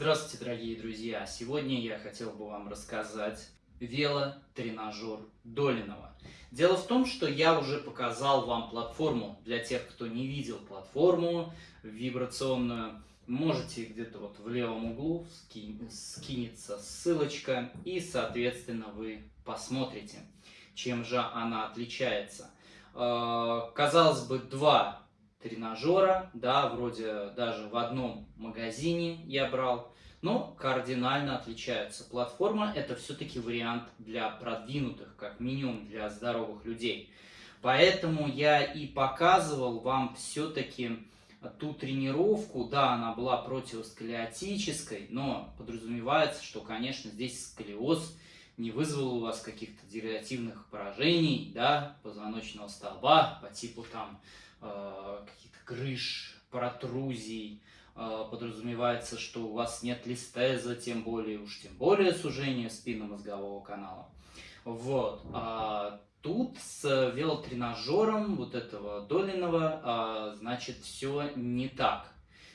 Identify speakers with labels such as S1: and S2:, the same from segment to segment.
S1: Здравствуйте, дорогие друзья! Сегодня я хотел бы вам рассказать велотренажер Долинова. Дело в том, что я уже показал вам платформу. Для тех, кто не видел платформу вибрационную, можете где-то вот в левом углу скинется ссылочка, и, соответственно, вы посмотрите, чем же она отличается. Э, казалось бы, два тренажера, да, вроде даже в одном магазине я брал, но кардинально отличаются. Платформа это все-таки вариант для продвинутых, как минимум для здоровых людей. Поэтому я и показывал вам все-таки ту тренировку, да, она была противосколиотической, но подразумевается, что, конечно, здесь сколиоз не вызвал у вас каких-то дегенеративных поражений, да, позвоночного столба по типу там э, каких-то крыш, протрузий, подразумевается, что у вас нет листеза, тем более, уж тем более сужения спинномозгового канала. Вот. А тут с велотренажером вот этого Долиного, а, значит, все не так.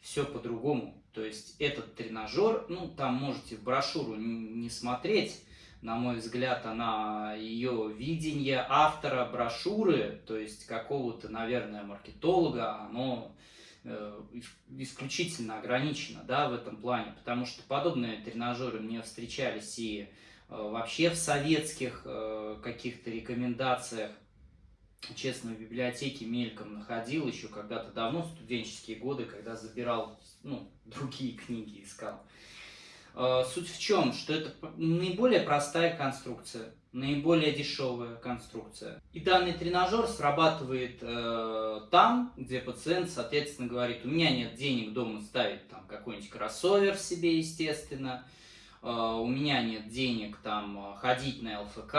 S1: Все по-другому. То есть этот тренажер, ну, там можете брошюру не смотреть, на мой взгляд, она, ее видение автора брошюры, то есть какого-то, наверное, маркетолога, оно исключительно ограничено, да, в этом плане, потому что подобные тренажеры мне встречались и э, вообще в советских э, каких-то рекомендациях, честно, в библиотеке мельком находил еще когда-то давно, студенческие годы, когда забирал, ну, другие книги искал. Э, суть в чем? Что это наиболее простая конструкция, наиболее дешевая конструкция. И данный тренажер срабатывает э, там, где пациент, соответственно, говорит, у меня нет денег дома ставить там какой-нибудь кроссовер себе, естественно, э, у меня нет денег там ходить на ЛФК,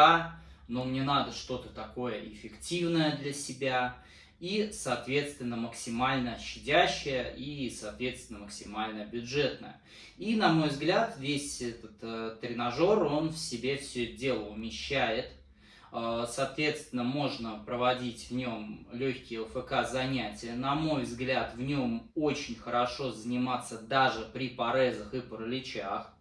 S1: но мне надо что-то такое эффективное для себя и, соответственно, максимально щадящая и, соответственно, максимально бюджетная. И, на мой взгляд, весь этот э, тренажер, он в себе все это дело умещает. Э, соответственно, можно проводить в нем легкие ЛФК занятия. На мой взгляд, в нем очень хорошо заниматься даже при порезах и параличах.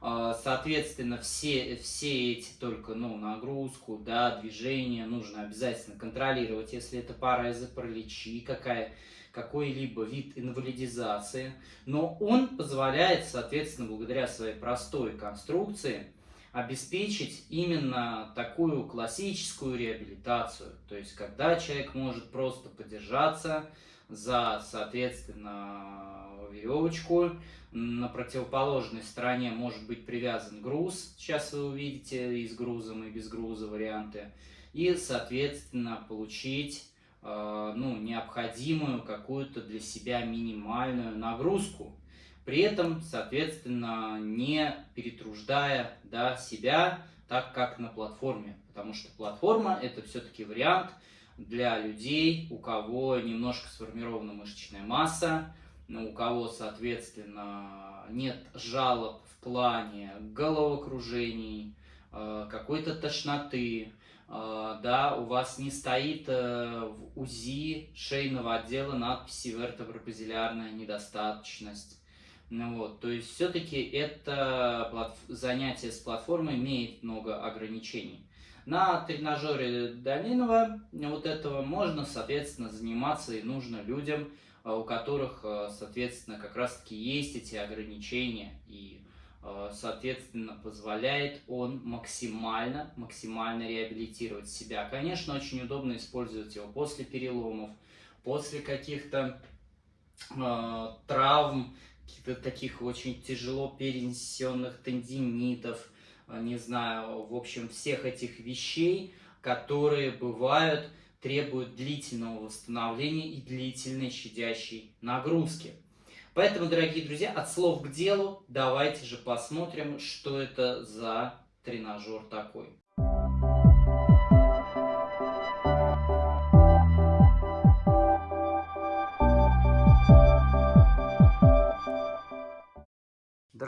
S1: А, соответственно, все, все эти только ну, нагрузку, да, движение нужно обязательно контролировать, если это паразы, параличи, какая, какой-либо вид инвалидизации. Но он позволяет, соответственно, благодаря своей простой конструкции, обеспечить именно такую классическую реабилитацию. То есть, когда человек может просто подержаться за, соответственно, веревочку, на противоположной стороне может быть привязан груз, сейчас вы увидите и с грузом, и без груза варианты, и, соответственно, получить э, ну, необходимую какую-то для себя минимальную нагрузку, при этом, соответственно, не перетруждая да, себя так, как на платформе, потому что платформа это все-таки вариант для людей, у кого немножко сформирована мышечная масса, у кого, соответственно, нет жалоб в плане головокружений, э, какой-то тошноты, э, да, у вас не стоит э, в УЗИ шейного отдела надписи вертебробазилярная недостаточность. Ну вот, то есть все-таки это занятие с платформой имеет много ограничений. На тренажере Долинова вот этого можно, соответственно, заниматься и нужно людям, а, у которых, а, соответственно, как раз-таки есть эти ограничения. И, а, соответственно, позволяет он максимально, максимально реабилитировать себя. Конечно, очень удобно использовать его после переломов, после каких-то э, травм, каких-то таких очень тяжело перенесенных тендинитов, не знаю, в общем, всех этих вещей, которые бывают требует длительного восстановления и длительной щадящей нагрузки. Поэтому, дорогие друзья, от слов к делу, давайте же посмотрим, что это за тренажер такой.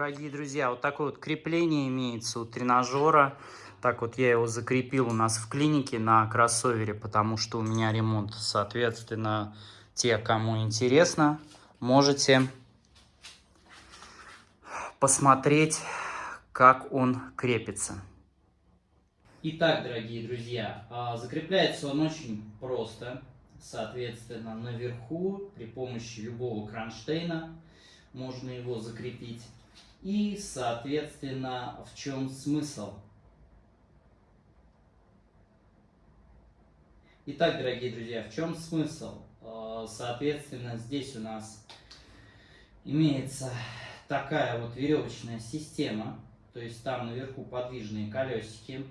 S1: Дорогие друзья, вот такое вот крепление имеется у тренажера. Так вот я его закрепил у нас в клинике на кроссовере, потому что у меня ремонт. Соответственно, те, кому интересно, можете посмотреть, как он крепится. Итак, дорогие друзья, а, закрепляется он очень просто. Соответственно, наверху при помощи любого кронштейна можно его закрепить. И, соответственно, в чем смысл? Итак, дорогие друзья, в чем смысл? А, соответственно, здесь у нас имеется такая вот веревочная система, то есть там наверху подвижные колесики.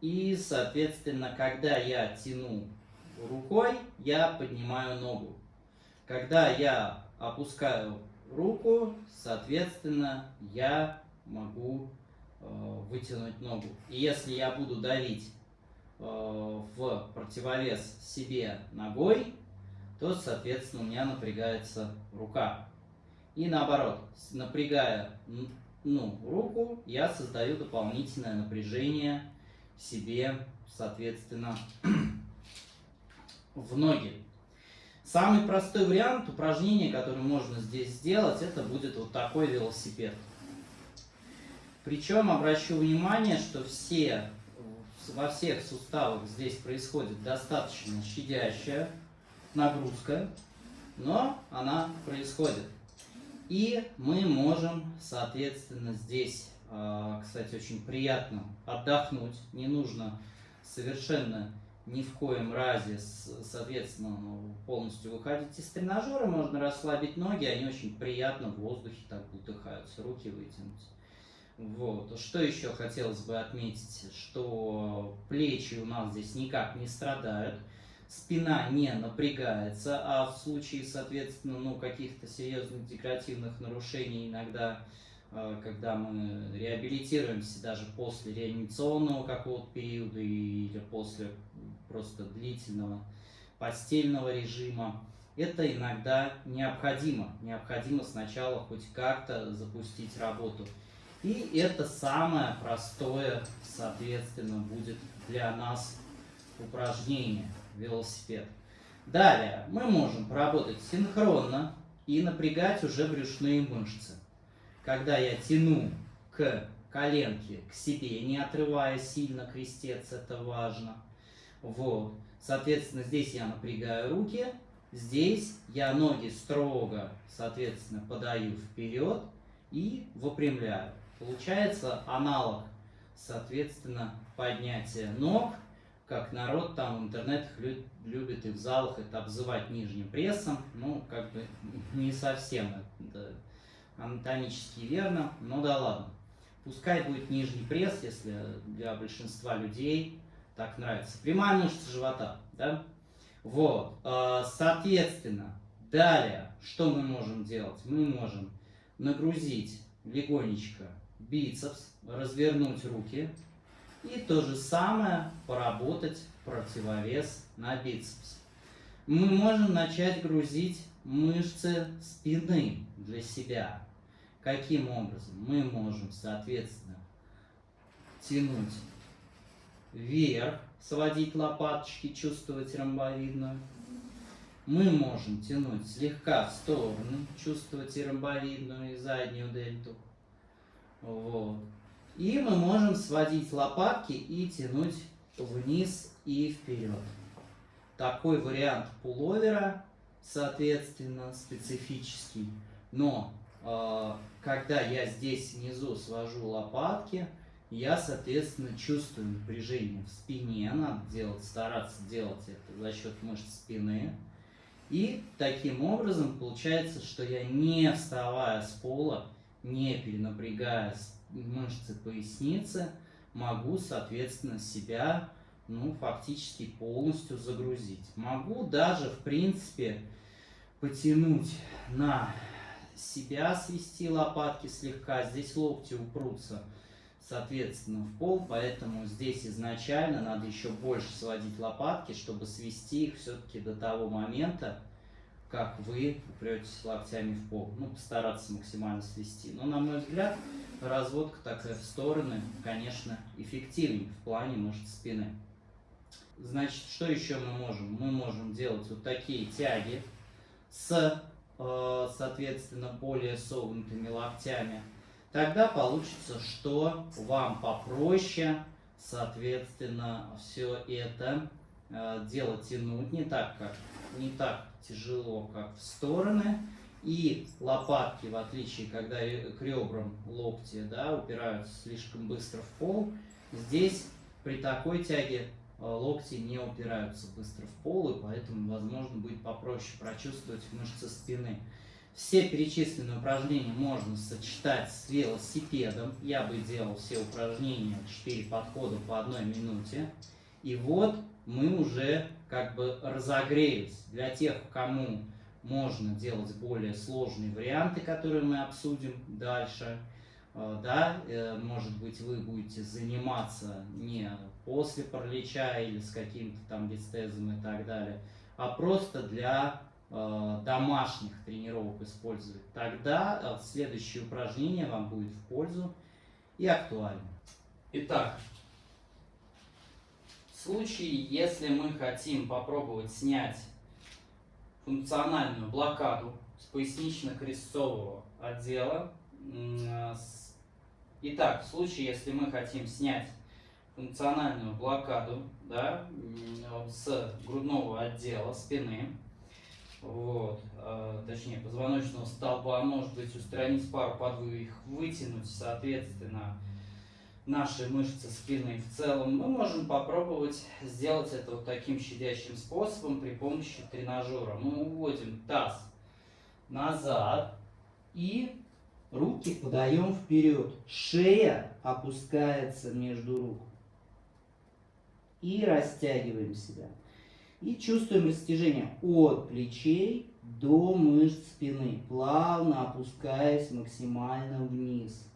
S1: И, соответственно, когда я тяну рукой, я поднимаю ногу. Когда я опускаю руку, соответственно, я могу э, вытянуть ногу. И если я буду давить э, в противовес себе ногой, то, соответственно, у меня напрягается рука. И наоборот, напрягая ну, руку, я создаю дополнительное напряжение себе, соответственно, в ноги. Самый простой вариант упражнения, который можно здесь сделать, это будет вот такой велосипед. Причем обращу внимание, что все, во всех суставах здесь происходит достаточно щадящая нагрузка, но она происходит. И мы можем, соответственно, здесь, а, кстати, очень приятно отдохнуть. Не нужно совершенно ни в коем разе, соответственно, ну, полностью выходить из тренажера. Можно расслабить ноги, они очень приятно в воздухе так утыхаются, руки вытянуть. Вот. Что еще хотелось бы отметить, что плечи у нас здесь никак не страдают спина не напрягается, а в случае, соответственно, ну, каких-то серьезных декоративных нарушений иногда, э, когда мы реабилитируемся даже после реанимационного какого-то периода или после просто длительного постельного режима, это иногда необходимо. Необходимо сначала хоть как-то запустить работу. И это самое простое, соответственно, будет для нас упражнение велосипед. Далее мы можем поработать синхронно и напрягать уже брюшные мышцы. Когда я тяну к коленке к себе, не отрывая сильно крестец, это важно. Вот. Соответственно, здесь я напрягаю руки, здесь я ноги строго, соответственно, подаю вперед и выпрямляю. Получается аналог, соответственно, поднятия ног как народ там в интернетах любит и в залах это обзывать нижним прессом. Ну, как бы не совсем это анатомически верно, но да ладно. Пускай будет нижний пресс, если для большинства людей так нравится. Прямая мышца живота, да? Вот, а, соответственно, далее, что мы можем делать? Мы можем нагрузить легонечко бицепс, развернуть руки, и то же самое поработать противовес на бицепс. Мы можем начать грузить мышцы спины для себя. Каким образом? Мы можем, соответственно, тянуть вверх, сводить лопаточки, чувствовать ромбовидную. Мы можем тянуть слегка в сторону, чувствовать и ромбовидную, и заднюю дельту. Вот. И мы можем сводить лопатки и тянуть вниз и вперед. Такой вариант пуловера, соответственно, специфический. Но э, когда я здесь внизу свожу лопатки, я, соответственно, чувствую напряжение в спине. Надо делать, стараться делать это за счет мышц спины. И таким образом получается, что я не вставая с пола, не перенапрягая мышцы поясницы, могу, соответственно, себя, ну, фактически полностью загрузить. Могу даже, в принципе, потянуть на себя, свести лопатки слегка. Здесь локти упрутся, соответственно, в пол, поэтому здесь изначально надо еще больше сводить лопатки, чтобы свести их все-таки до того момента, как вы упретесь локтями в пол. Ну, постараться максимально свести. Но, на мой взгляд, разводка такая в стороны, конечно, эффективнее в плане мышц спины. Значит, что еще мы можем? Мы можем делать вот такие тяги с, э, соответственно, более согнутыми локтями. Тогда получится, что вам попроще, соответственно, все это э, дело тянуть не так, как не так тяжело, как в стороны. И лопатки, в отличие, когда к ребрам локти да, упираются слишком быстро в пол, здесь при такой тяге э, локти не упираются быстро в пол, и поэтому, возможно, будет попроще прочувствовать мышцы спины. Все перечисленные упражнения можно сочетать с велосипедом. Я бы делал все упражнения, 4 подхода по одной минуте. И вот мы уже как бы разогрелись. Для тех, кому можно делать более сложные варианты, которые мы обсудим дальше. Э, да, э, может быть, вы будете заниматься не после паралича или с каким-то там дистезом и так далее, а просто для домашних тренировок использовать. Тогда следующее упражнение вам будет в пользу и актуально. Итак, в случае, если мы хотим попробовать снять функциональную блокаду с пояснично-крестцового отдела. Итак, в случае, если мы хотим снять функциональную блокаду да, с грудного отдела спины, вот, э, точнее позвоночного столба, может быть устранить пару подвоих, вытянуть, соответственно, наши мышцы спины в целом, мы можем попробовать сделать это вот таким щадящим способом при помощи тренажера. Мы уводим таз назад и руки подаем вперед. Шея опускается между рук. И растягиваем себя. И чувствуем растяжение от плечей до мышц спины, плавно опускаясь максимально вниз.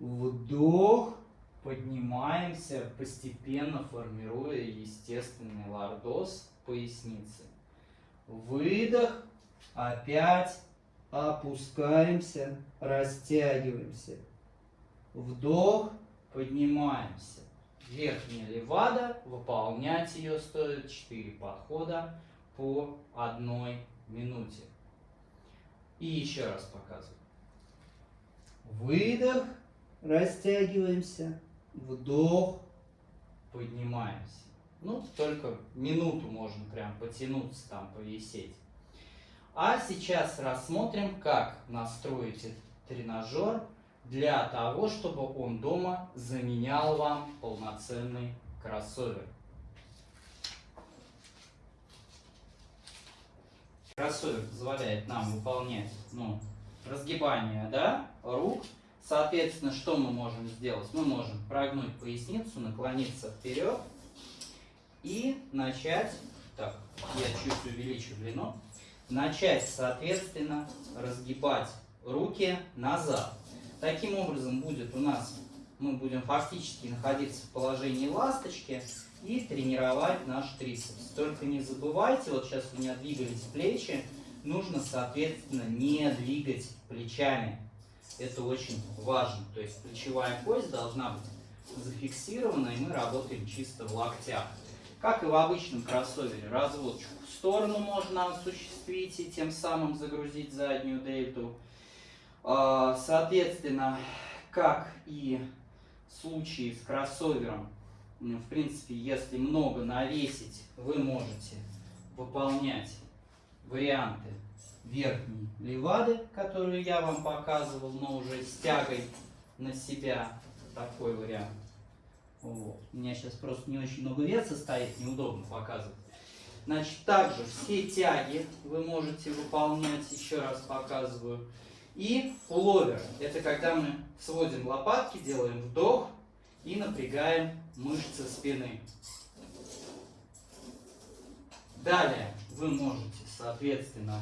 S1: Вдох, поднимаемся, постепенно формируя естественный лордоз поясницы. Выдох, опять опускаемся, растягиваемся. Вдох, поднимаемся. Верхняя левада, выполнять ее стоит 4 подхода по одной минуте. И еще раз показываю. Выдох, растягиваемся, вдох, поднимаемся. Ну, только минуту можно прям потянуться там, повисеть. А сейчас рассмотрим, как настроить этот тренажер для того, чтобы он дома заменял вам полноценный кроссовер. Кроссовер позволяет нам выполнять ну, разгибание да, рук Соответственно, что мы можем сделать? Мы можем прогнуть поясницу, наклониться вперед и начать, так, я чуть увеличу длину, начать, соответственно, разгибать руки назад. Таким образом будет у нас, мы будем фактически находиться в положении ласточки и тренировать наш трицепс. Только не забывайте, вот сейчас у меня двигались плечи, нужно, соответственно, не двигать плечами это очень важно. То есть плечевая кость должна быть зафиксирована, и мы работаем чисто в локтях. Как и в обычном кроссовере, разводчику в сторону можно осуществить и тем самым загрузить заднюю дельту. А, соответственно, как и в случае с кроссовером, в принципе, если много навесить, вы можете выполнять варианты верхней левады, которую я вам показывал, но уже с тягой на себя. Такой вариант. Вот. У меня сейчас просто не очень много веса стоит, неудобно показывать. Значит, также все тяги вы можете выполнять, еще раз показываю. И пуловер. Это когда мы сводим лопатки, делаем вдох и напрягаем мышцы спины. Далее вы можете, соответственно,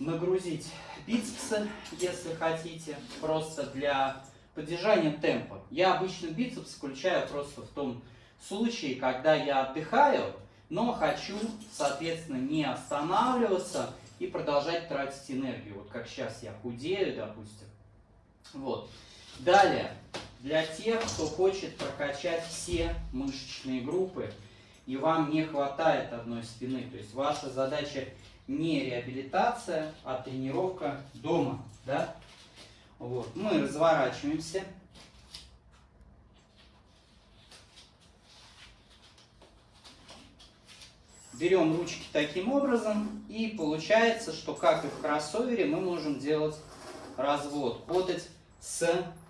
S1: нагрузить бицепсы, если хотите, просто для поддержания темпа. Я обычно бицепс включаю просто в том случае, когда я отдыхаю, но хочу, соответственно, не останавливаться и продолжать тратить энергию. Вот как сейчас я худею, допустим. Вот. Далее, для тех, кто хочет прокачать все мышечные группы, и вам не хватает одной спины, то есть ваша задача не реабилитация, а тренировка дома. Да? Вот. Мы разворачиваемся. Берем ручки таким образом, и получается, что как и в кроссовере, мы можем делать развод. Работать с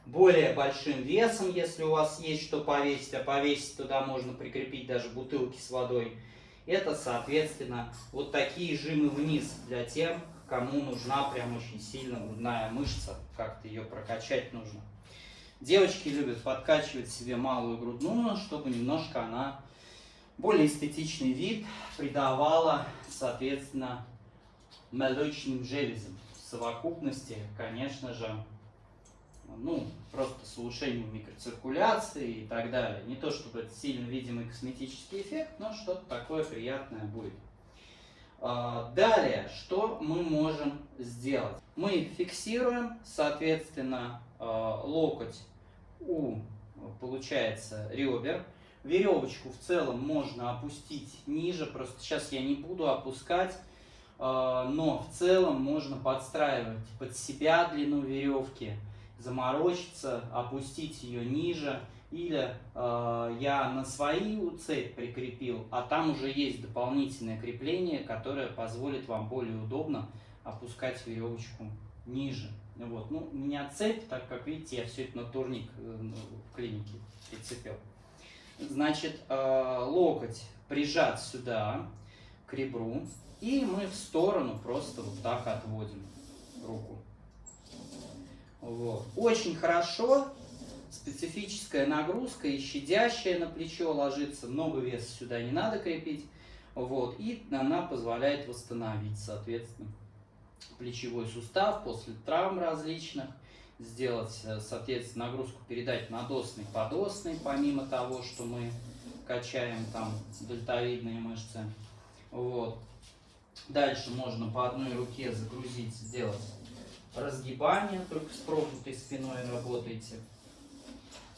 S1: более большим весом, если у вас есть что повесить, а повесить туда можно прикрепить даже бутылки с водой. Это, соответственно, вот такие жимы вниз для тех, кому нужна прям очень сильно грудная мышца, как-то ее прокачать нужно. Девочки любят подкачивать себе малую грудную, чтобы немножко она более эстетичный вид придавала, соответственно, молочным железам. В совокупности, конечно же, ну, просто с улучшением микроциркуляции и так далее. Не то чтобы это сильно видимый косметический эффект, но что-то такое приятное будет. А, далее, что мы можем сделать? Мы фиксируем, соответственно, а, локоть у, получается, ребер. Веревочку в целом можно опустить ниже, просто сейчас я не буду опускать, а, но в целом можно подстраивать под себя длину веревки, заморочиться, опустить ее ниже. Или э, я на свою цепь прикрепил, а там уже есть дополнительное крепление, которое позволит вам более удобно опускать веревочку ниже. Вот. Ну, у меня цепь, так как видите, я все это на турник э, ну, в клинике прицепил. Значит, э, локоть прижат сюда, к ребру, и мы в сторону просто вот так отводим руку. Вот. Очень хорошо, специфическая нагрузка и щадящая на плечо ложится, много веса сюда не надо крепить. Вот. И она позволяет восстановить, соответственно, плечевой сустав после травм различных, сделать, э, соответственно, нагрузку передать надосный, подосный, помимо того, что мы качаем там дельтовидные мышцы. Вот. Дальше можно по одной руке загрузить, сделать разгибание, только с прогнутой спиной работаете.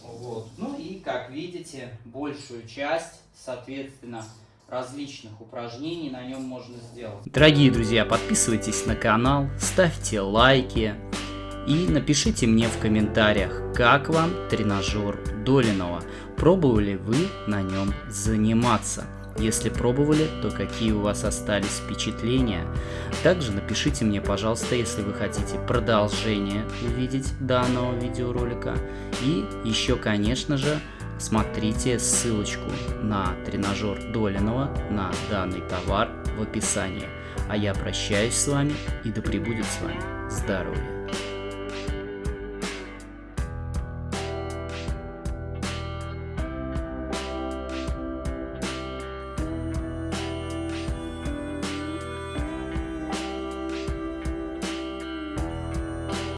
S1: Вот. Ну и, как видите, большую часть, соответственно, различных упражнений на нем можно сделать.
S2: Дорогие друзья, подписывайтесь на канал, ставьте лайки и напишите мне в комментариях, как вам тренажер Долинова, пробовали вы на нем заниматься. Если пробовали, то какие у вас остались впечатления? Также напишите мне, пожалуйста, если вы хотите продолжение увидеть данного видеоролика. И еще, конечно же, смотрите ссылочку на тренажер Долинова на данный товар в описании. А я прощаюсь с вами и да пребудет с вами здоровье!